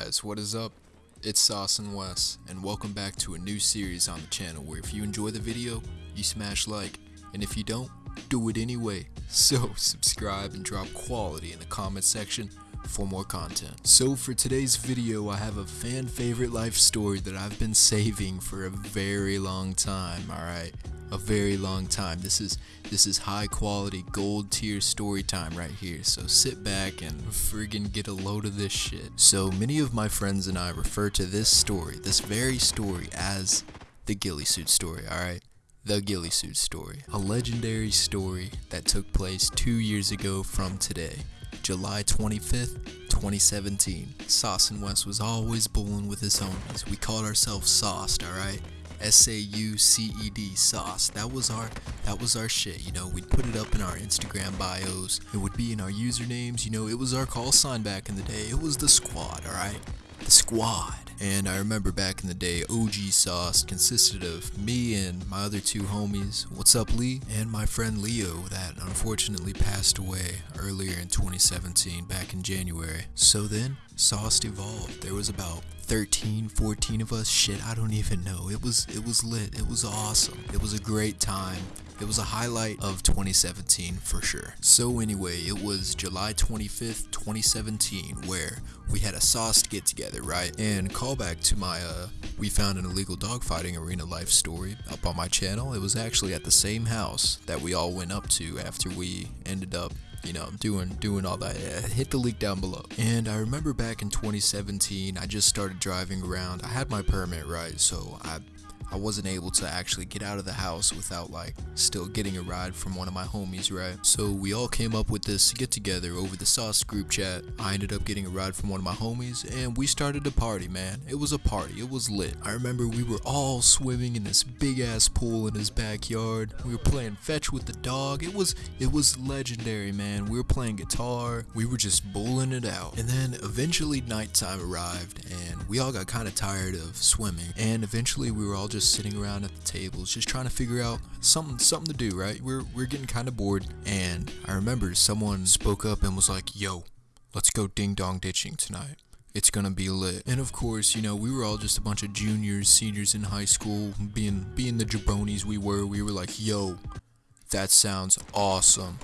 Guys, what is up? It's Sauce and Wes, and welcome back to a new series on the channel where if you enjoy the video, you smash like, and if you don't, do it anyway. So subscribe and drop quality in the comment section for more content. So for today's video, I have a fan favorite life story that I've been saving for a very long time, alright? A very long time. This is this is high quality gold tier story time right here. So sit back and friggin' get a load of this shit. So many of my friends and I refer to this story, this very story as the ghillie suit story, alright? The Ghillie Suit Story, a legendary story that took place two years ago from today. July 25th, 2017. Sauce and Wes was always bowling with his homies. We called ourselves Sauced, alright? S A U C E D sauce. That was our that was our shit, you know. We'd put it up in our Instagram bios. It would be in our usernames, you know, it was our call sign back in the day. It was the squad, alright? The squad. And I remember back in the day, OG Sauce consisted of me and my other two homies, What's Up Lee, and my friend Leo that unfortunately passed away earlier in 2017, back in January. So then, Sauce evolved. There was about 13, 14 of us. Shit, I don't even know. It was it was lit. It was awesome. It was a great time. It was a highlight of 2017 for sure. So anyway, it was July 25th, 2017 where we had a sauced get together, right? And callback to my uh we found an illegal dogfighting arena life story up on my channel. It was actually at the same house that we all went up to after we ended up you know, doing doing all that. Yeah, hit the link down below. And I remember back in 2017, I just started driving around. I had my permit right, so I I wasn't able to actually get out of the house without like still getting a ride from one of my homies, right? So we all came up with this to get together over the sauce group chat. I ended up getting a ride from one of my homies and we started a party, man. It was a party. It was lit. I remember we were all swimming in this big ass pool in his backyard. We were playing fetch with the dog. It was it was legendary, man. We were playing guitar. We were just bowling it out. And then eventually nighttime arrived and we all got kind of tired of swimming. And eventually we were all just sitting around at the tables, just trying to figure out something something to do, right? We're we're getting kind of bored, and I remember someone spoke up and was like, "Yo, let's go ding dong ditching tonight." It's gonna be lit. And of course, you know, we were all just a bunch of juniors, seniors in high school, being being the jabronis we were, we were like, yo, that sounds awesome.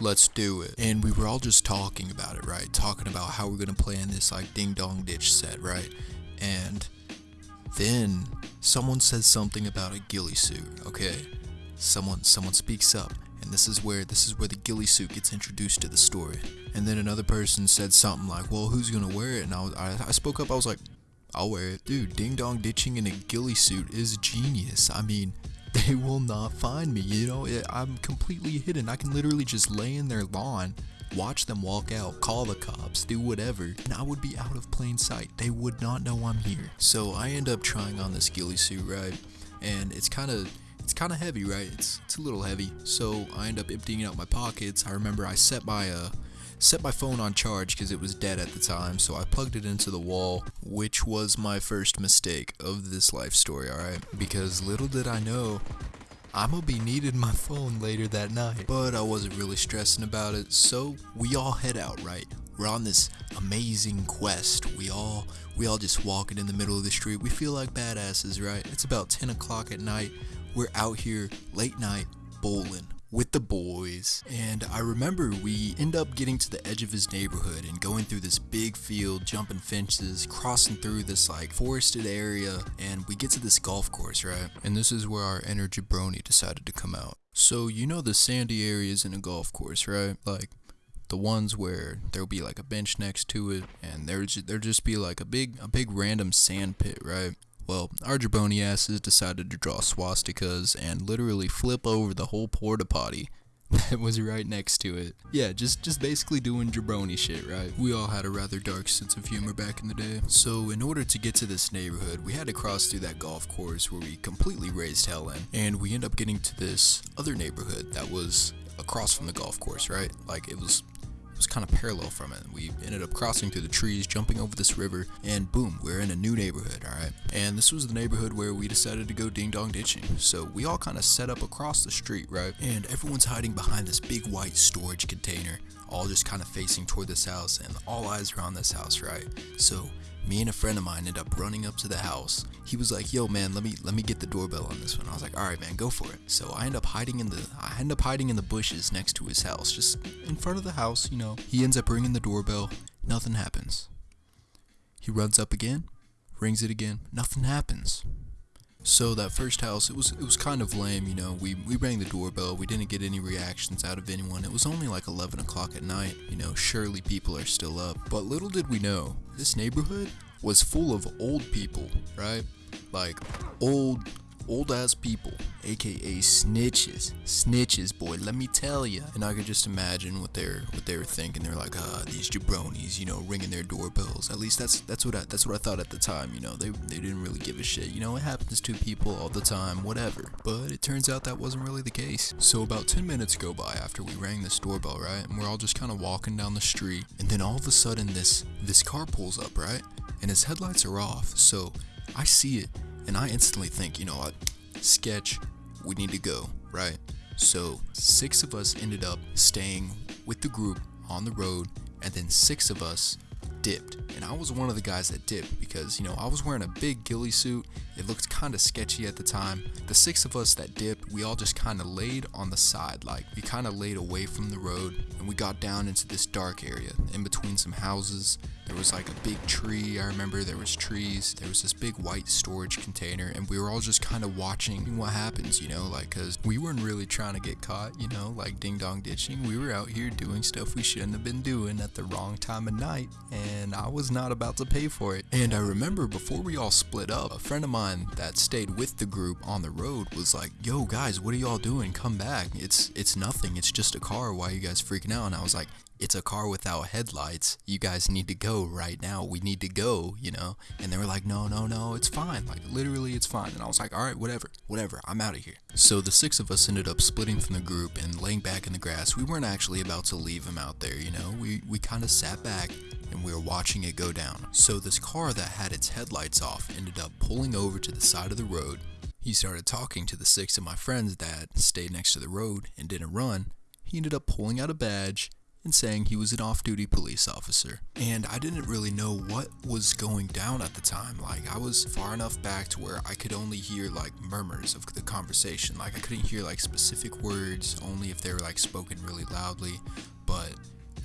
Let's do it. And we were all just talking about it, right? Talking about how we're gonna play in this like ding dong ditch set, right? And then someone says something about a ghillie suit, okay? Someone someone speaks up, and this is where this is where the ghillie suit gets introduced to the story. And then another person said something like, "Well, who's gonna wear it?" And I, was, I, I spoke up. I was like, "I'll wear it, dude." Ding dong ditching in a ghillie suit is genius. I mean, they will not find me. You know, I'm completely hidden. I can literally just lay in their lawn watch them walk out, call the cops, do whatever, and I would be out of plain sight. They would not know I'm here. So I end up trying on this ghillie suit, right? And it's kind of it's kind of heavy, right? It's it's a little heavy. So I end up emptying out my pockets. I remember I set my uh set my phone on charge because it was dead at the time, so I plugged it into the wall, which was my first mistake of this life story, alright? Because little did I know, I'm gonna be needing my phone later that night. But I wasn't really stressing about it, so we all head out, right? We're on this amazing quest. We all we all just walking in the middle of the street. We feel like badasses, right? It's about 10 o'clock at night. We're out here late night bowling with the boys. And I remember we end up getting to the edge of his neighborhood and going through this big field, jumping fences, crossing through this like forested area, and we get to this golf course, right? And this is where our inner jabroni decided to come out. So you know the sandy areas in a golf course, right? Like the ones where there'll be like a bench next to it and there's there'll just be like a big a big random sand pit, right? Well, our jabroni asses decided to draw swastikas and literally flip over the whole porta potty that was right next to it. Yeah, just just basically doing jabroni shit, right? We all had a rather dark sense of humor back in the day. So in order to get to this neighborhood, we had to cross through that golf course where we completely raised hell in, and we end up getting to this other neighborhood that was across from the golf course, right? Like it was was kind of parallel from it. We ended up crossing through the trees, jumping over this river, and boom, we're in a new neighborhood, alright? And this was the neighborhood where we decided to go ding dong ditching. So we all kind of set up across the street, right? And everyone's hiding behind this big white storage container, all just kind of facing toward this house, and all eyes are on this house, right? So me and a friend of mine ended up running up to the house. He was like, "Yo, man, let me let me get the doorbell on this one." I was like, "All right, man, go for it." So I end up hiding in the I end up hiding in the bushes next to his house, just in front of the house. You know, he ends up ringing the doorbell. Nothing happens. He runs up again, rings it again. Nothing happens. So that first house, it was it was kind of lame, you know. We we rang the doorbell. We didn't get any reactions out of anyone. It was only like 11 o'clock at night. You know, surely people are still up. But little did we know, this neighborhood was full of old people, right? Like old old ass people, aka snitches. Snitches, boy, let me tell ya. And I could just imagine what they're what they were thinking. They're like, ah, these jabronis, you know, ringing their doorbells. At least that's that's what I that's what I thought at the time. You know, they they didn't really give a shit. You know, it happens to people all the time, whatever. But it turns out that wasn't really the case. So about 10 minutes go by after we rang this doorbell, right? And we're all just kind of walking down the street, and then all of a sudden this this car pulls up, right? And his headlights are off. So I see it and I instantly think, you know what, sketch, we need to go, right? So six of us ended up staying with the group on the road, and then six of us dipped. And I was one of the guys that dipped because, you know, I was wearing a big ghillie suit. It looked kind of sketchy at the time. The six of us that dipped, we all just kind of laid on the side. Like, we kind of laid away from the road and we got down into this dark area in between some houses. There was like a big tree. I remember there was trees. There was this big white storage container and we were all just kind of watching what happens, you know, like cuz we weren't really trying to get caught, you know, like ding dong ditching. We were out here doing stuff we shouldn't have been doing at the wrong time of night and I was not about to pay for it. And I remember before we all split up, a friend of mine that stayed with the group on the road was like, "Yo guys, what are y'all doing? Come back. It's it's nothing. It's just a car. Why are you guys freaking out?" And I was like, it's a car without headlights. You guys need to go right now. We need to go, you know? And they were like, no, no, no, it's fine. Like, literally, it's fine. And I was like, all right, whatever, whatever, I'm out of here. So the six of us ended up splitting from the group and laying back in the grass. We weren't actually about to leave him out there, you know? We, we kind of sat back and we were watching it go down. So this car that had its headlights off ended up pulling over to the side of the road. He started talking to the six of my friends that stayed next to the road and didn't run. He ended up pulling out a badge and saying he was an off duty police officer. And I didn't really know what was going down at the time. Like, I was far enough back to where I could only hear like murmurs of the conversation. Like, I couldn't hear like specific words, only if they were like spoken really loudly. But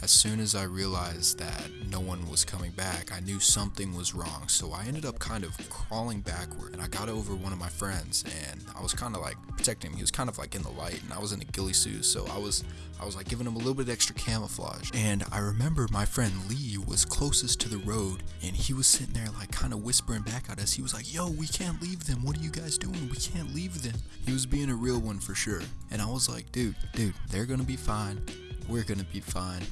as soon as I realized that no one was coming back, I knew something was wrong. So I ended up kind of crawling backward and I got over one of my friends and I was kind of like protecting him. He was kind of like in the light and I was in a ghillie suit, so I was I was like giving him a little bit extra camouflage. And I remember my friend Lee was closest to the road and he was sitting there like kind of whispering back at us. He was like, "Yo, we can't leave them. What are you guys doing? We can't leave them." He was being a real one for sure. And I was like, "Dude, dude, they're to be fine. We're to be fine."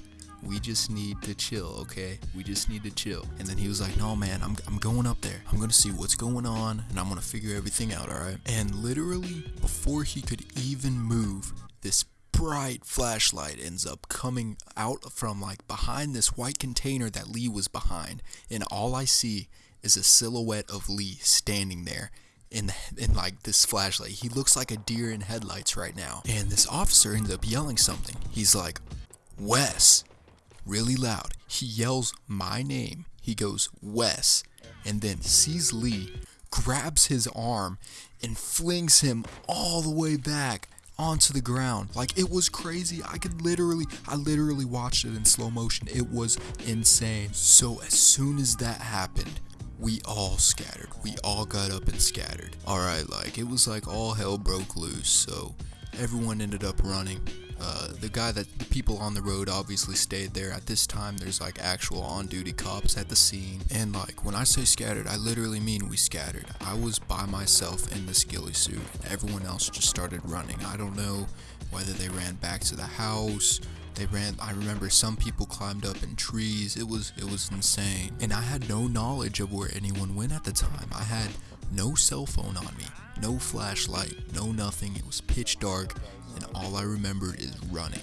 We just need to chill, okay? We just need to chill. And then he was like, no, man, I'm, I'm going up there. I'm gonna see what's going on and I'm gonna figure everything out, alright? And literally, before he could even move, this bright flashlight ends up coming out from like behind this white container that Lee was behind. And all I see is a silhouette of Lee standing there in in like this flashlight. He looks like a deer in headlights right now. And this officer ends up yelling something. He's like, "Wes." Really loud. He yells my name. He goes, Wes, and then sees Lee, grabs his arm, and flings him all the way back onto the ground. Like it was crazy. I could literally, I literally watched it in slow motion. It was insane. So as soon as that happened, we all scattered. We all got up and scattered. Alright, like it was like all hell broke loose. So everyone ended up running. Uh, the guy that the people on the road obviously stayed there. At this time, there's like actual on duty cops at the scene. And like when I say scattered, I literally mean we scattered. I was by myself in this ghillie suit. and Everyone else just started running. I don't know whether they ran back to the house. They ran I remember some people climbed up in trees. It was it was insane. And I had no knowledge of where anyone went at the time. I had no cell phone on me, no flashlight, no nothing. It was pitch dark and all I remembered is running.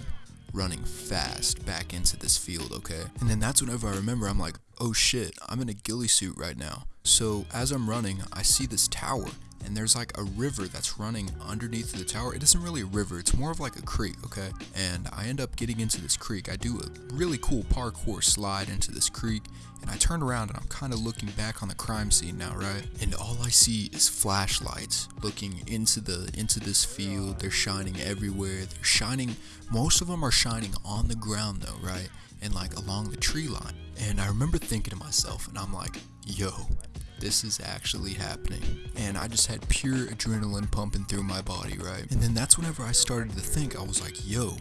running fast back into this field, okay? And then that's whenever I remember I'm like, oh shit, I'm in a ghillie suit right now. So as I'm running, I see this tower and there's like a river that's running underneath the tower. It isn't really a river, it's more of like a creek, okay? And I end up getting into this creek. I do a really cool parkour slide into this creek, and I turn around and I'm kind of looking back on the crime scene now, right? And all I see is flashlights looking into the into this field. They're shining everywhere. They're shining most of them are shining on the ground though, right? And like along the tree line. And I remember thinking to myself and I'm like, "Yo, this is actually happening. And I just had pure adrenaline pumping through my body, right? And then that's whenever I started to think, I was like, yo,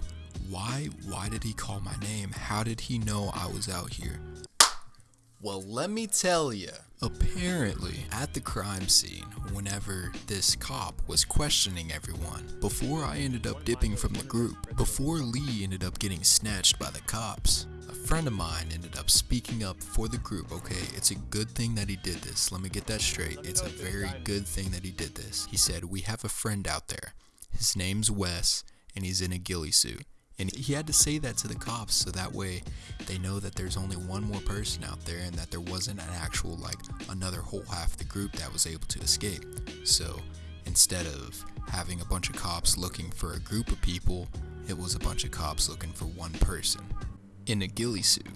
why why did he call my name? How did he know I was out here? Well, let me tell you. Apparently, at the crime scene, whenever this cop was questioning everyone, before I ended up dipping from the group, before Lee ended up getting snatched by the cops, friend of mine ended up speaking up for the group, okay? It's a good thing that he did this. Let me get that straight. It's a very good thing that he did this. He said, We have a friend out there. His name's Wes, and he's in a ghillie suit. And he had to say that to the cops so that way they know that there's only one more person out there and that there wasn't an actual, like, another whole half of the group that was able to escape. So instead of having a bunch of cops looking for a group of people, it was a bunch of cops looking for one person in a ghillie suit.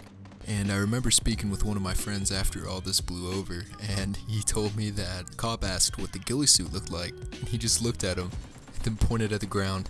And I remember speaking with one of my friends after all this blew over, and he told me that cop asked what the ghillie suit looked like, and he just looked at him, then pointed at the ground.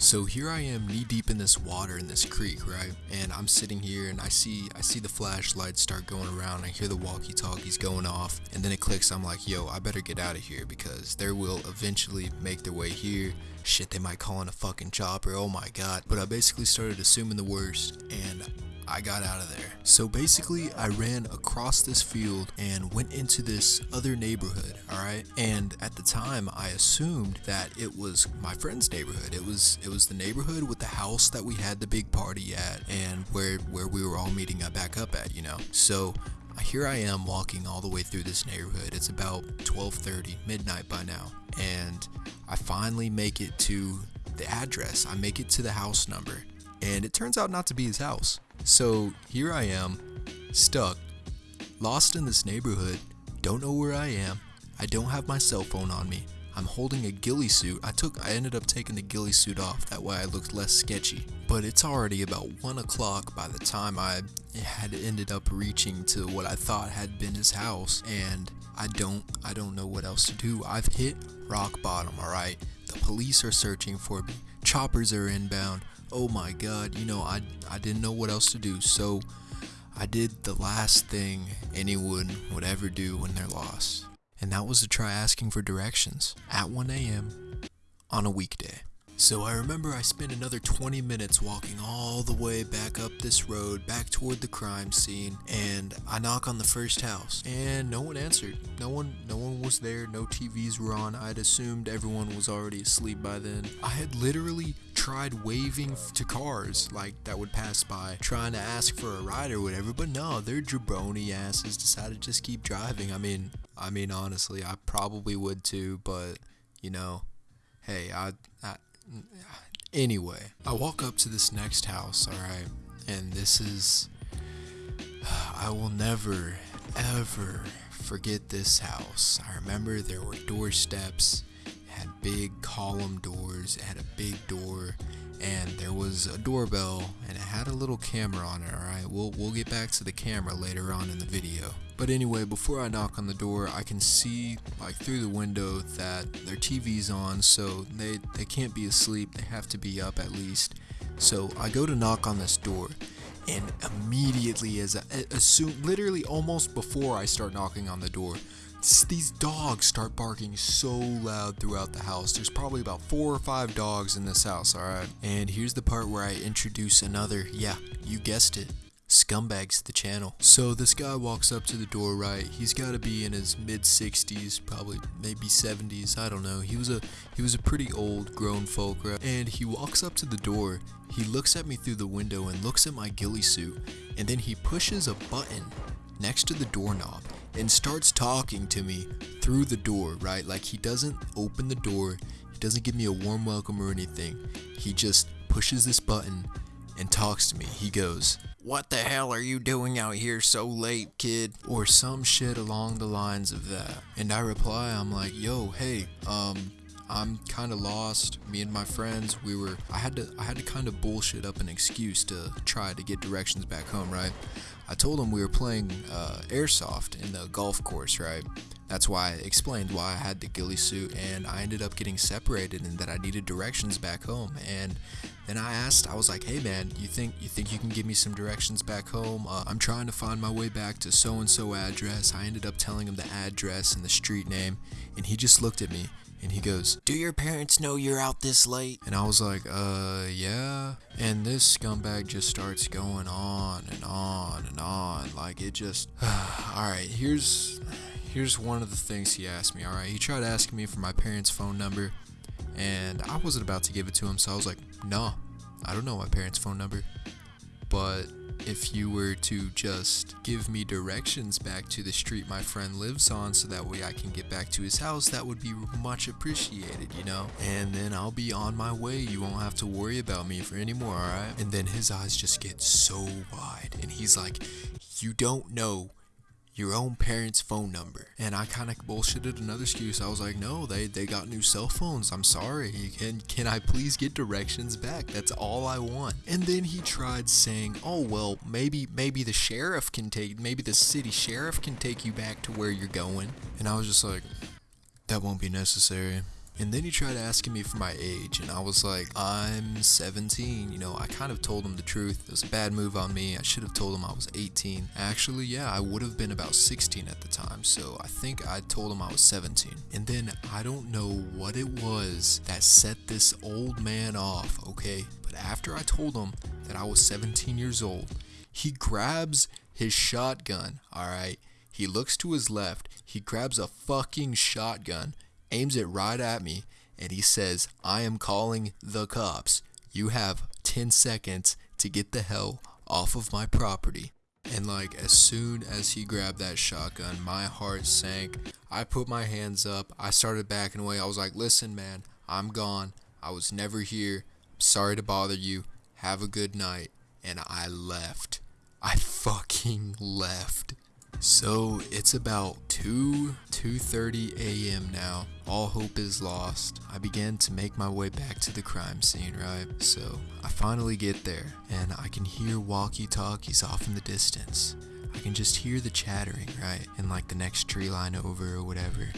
So here I am knee deep in this water in this creek, right? And I'm sitting here and I see I see the flashlights start going around. I hear the walkie-talkies going off, and then it clicks. I'm like, "Yo, I better get out of here because they will eventually make their way here. Shit, they might call in a fucking chopper. Oh my god." But I basically started assuming the worst and I got out of there. So basically, I ran across this field and went into this other neighborhood, alright? And at the time, I assumed that it was my friend's neighborhood. It was it was the neighborhood with the house that we had the big party at and where where we were all meeting up back up at, you know. So here I am walking all the way through this neighborhood. It's about 12:30, midnight by now, and I finally make it to the address. I make it to the house number, and it turns out not to be his house. So here I am, stuck, lost in this neighborhood, don't know where I am, I don't have my cell phone on me, I'm holding a ghillie suit. I took I ended up taking the ghillie suit off, that way I looked less sketchy. But it's already about 1 o'clock by the time I had ended up reaching to what I thought had been his house and I don't I don't know what else to do. I've hit rock bottom, alright? The police are searching for me. Choppers are inbound oh my god, you know, I, I didn't know what else to do, so I did the last thing anyone would ever do when they're lost. And that was to try asking for directions at 1 a.m. on a weekday. So I remember I spent another 20 minutes walking all the way back up this road, back toward the crime scene, and I knock on the first house, and no one answered. No one, no one was there. No TVs were on. I'd assumed everyone was already asleep by then. I had literally tried waving to cars like that would pass by, trying to ask for a ride or whatever, but no, their jabroni asses decided to just keep driving. I mean, I mean honestly, I probably would too, but you know, hey, I, I Anyway, I walk up to this next house, alright? And this is. I will never, ever forget this house. I remember there were doorsteps, had big column doors, it had a big door, and there was a doorbell, and it had a little camera on it, alright? We'll, we'll get back to the camera later on in the video. But anyway, before I knock on the door, I can see like through the window that their TV's on, so they, they can't be asleep, they have to be up at least. So I go to knock on this door, and immediately as I assume literally almost before I start knocking on the door, these dogs start barking so loud throughout the house. There's probably about four or five dogs in this house, alright? And here's the part where I introduce another, yeah, you guessed it, scumbags the channel. So this guy walks up to the door, right? He's got to be in his mid 60s, probably maybe 70s. I don't know. He was a he was a pretty old grown folk, right? And he walks up to the door. He looks at me through the window and looks at my ghillie suit, and then he pushes a button next to the doorknob and starts talking to me through the door, right? Like he doesn't open the door. He doesn't give me a warm welcome or anything. He just pushes this button and talks to me. He goes, What the hell are you doing out here so late, kid? Or some shit along the lines of that. And I reply, I'm like, Yo, hey, um, I'm kind of lost. Me and my friends, we were. I had to. I had to kind of bullshit up an excuse to try to get directions back home, right? I told them we were playing uh, airsoft in the golf course, right? That's why I explained why I had the ghillie suit, and I ended up getting separated, and that I needed directions back home. And then I asked, I was like, "Hey man, you think you think you can give me some directions back home? Uh, I'm trying to find my way back to so and so address." I ended up telling him the address and the street name, and he just looked at me and he goes, Do your parents know you're out this late? And I was like, Uh, yeah. And this scumbag just starts going on and on and on. Like, it just. Alright, here's. Here's one of the things he asked me. Alright, he tried asking me for my parents' phone number, and I wasn't about to give it to him, so I was like, No, I don't know my parents' phone number. But if you were to just give me directions back to the street my friend lives on so that way I can get back to his house, that would be much appreciated, you know? And then I'll be on my way. You won't have to worry about me for anymore, alright? And then his eyes just get so wide and he's like, You don't know your own parents' phone number. And I kind of bullshitted another excuse. I was like, no, they, they got new cell phones. I'm sorry. Can, can I please get directions back? That's all I want. And then he tried saying, oh, well, maybe, maybe the sheriff can take, maybe the city sheriff can take you back to where you're going. And I was just like, that won't be necessary. And then he tried asking me for my age, and I was like, I'm 17. You know, I kind of told him the truth. It was a bad move on me. I should have told him I was 18. Actually, yeah, I would have been about 16 at the time, so I think I told him I was 17. And then I don't know what it was that set this old man off, okay? But after I told him that I was 17 years old, he grabs his shotgun, alright? He looks to his left, he grabs a fucking shotgun aims it right at me, and he says, I am calling the cops. You have 10 seconds to get the hell off of my property. And like as soon as he grabbed that shotgun, my heart sank. I put my hands up. I started backing away. I was like, "Listen, man, I'm gone. I was never here. Sorry to bother you. Have a good night." And I left. I fucking left. So it's about 2 2:30 a.m. now. All hope is lost. I began to make my way back to the crime scene, right? So I finally get there and I can hear walkie-talkies off in the distance. I can just hear the chattering, right? In like the next tree line over or whatever.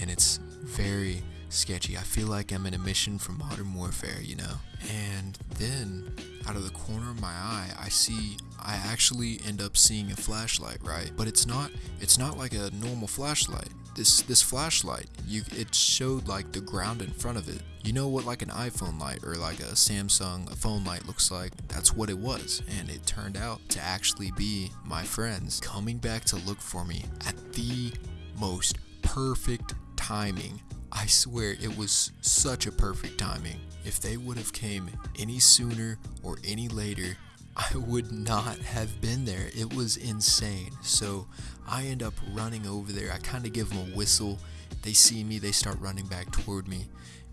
And it's very sketchy. I feel like I'm in a mission from Modern Warfare, you know? And then out of the corner of my eye, I see I actually end up seeing a flashlight, right? But it's not it's not like a normal flashlight. This this flashlight, you it showed like the ground in front of it. You know what like an iPhone light or like a Samsung a phone light looks like? That's what it was. And it turned out to actually be my friends coming back to look for me at the most perfect timing. I swear it was such a perfect timing. If they would have came any sooner or any later, I would not have been there. It was insane. So I end up running over there. I kind of give them a whistle. They see me, they start running back toward me.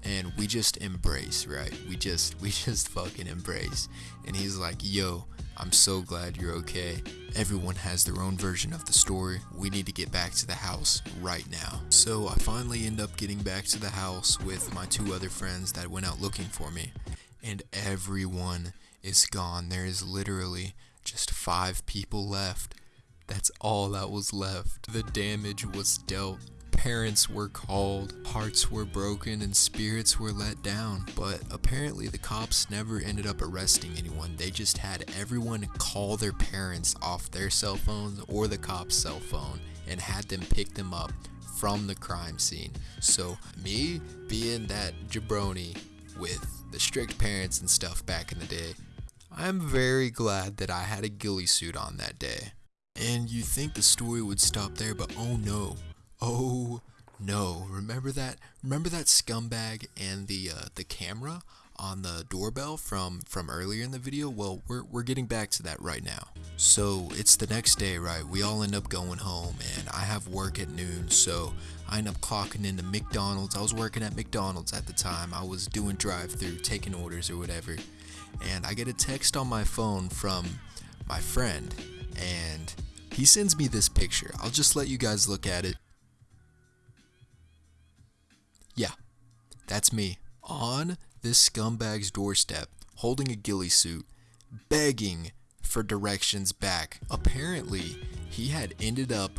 And we just embrace, right? We just we just fucking embrace. And he's like, "Yo, I'm so glad you're okay. Everyone has their own version of the story. We need to get back to the house right now." So I finally end up getting back to the house with my two other friends that went out looking for me. And everyone is gone. There is literally just five people left. That's all that was left. The damage was dealt. Parents were called, hearts were broken, and spirits were let down. But apparently, the cops never ended up arresting anyone. They just had everyone call their parents off their cell phones or the cop's cell phone and had them pick them up from the crime scene. So, me being that jabroni with the strict parents and stuff back in the day, I'm very glad that I had a ghillie suit on that day. And you think the story would stop there, but oh no. Oh no. Remember that remember that scumbag and the uh, the camera on the doorbell from from earlier in the video? Well, we're we're getting back to that right now. So, it's the next day, right? We all end up going home and I have work at noon, so I end up clocking into McDonald's. I was working at McDonald's at the time. I was doing drive-through, taking orders or whatever and I get a text on my phone from my friend, and he sends me this picture. I'll just let you guys look at it. Yeah, that's me on this scumbag's doorstep, holding a ghillie suit, begging for directions back. Apparently, he had ended up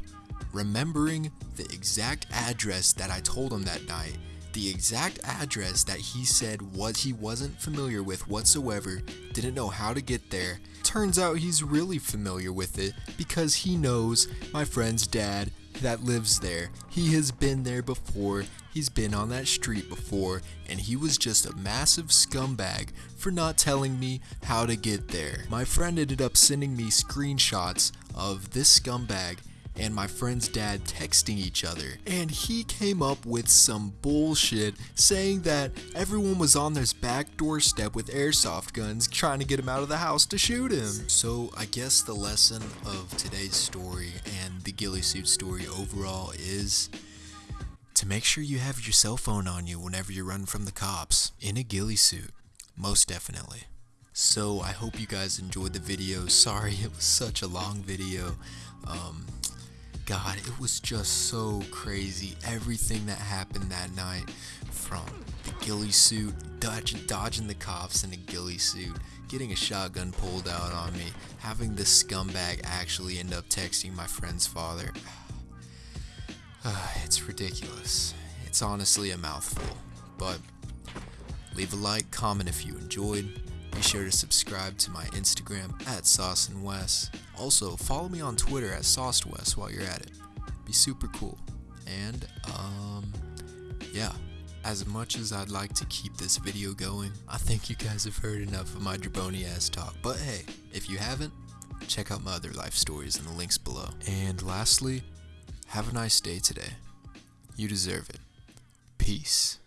remembering the exact address that I told him that night. The exact address that he said what he wasn't familiar with whatsoever, didn't know how to get there. Turns out he's really familiar with it because he knows my friend's dad that lives there. He has been there before, he's been on that street before, and he was just a massive scumbag for not telling me how to get there. My friend ended up sending me screenshots of this scumbag and my friend's dad texting each other. And he came up with some bullshit saying that everyone was on this back doorstep with airsoft guns trying to get him out of the house to shoot him. So I guess the lesson of today's story and the ghillie suit story overall is to make sure you have your cell phone on you whenever you run from the cops in a ghillie suit. Most definitely. So I hope you guys enjoyed the video. Sorry it was such a long video. Um, God, it was just so crazy. Everything that happened that night from the ghillie suit, dodging, dodging the cops in a ghillie suit, getting a shotgun pulled out on me, having this scumbag actually end up texting my friend's father. It's ridiculous. It's honestly a mouthful. But leave a like, comment if you enjoyed. Be sure to subscribe to my Instagram at Sauce and Wes. Also, follow me on Twitter at SauceWes while you're at it. Be super cool. And, um, yeah. As much as I'd like to keep this video going, I think you guys have heard enough of my jabroni ass talk. But hey, if you haven't, check out my other life stories in the links below. And lastly, have a nice day today. You deserve it. Peace.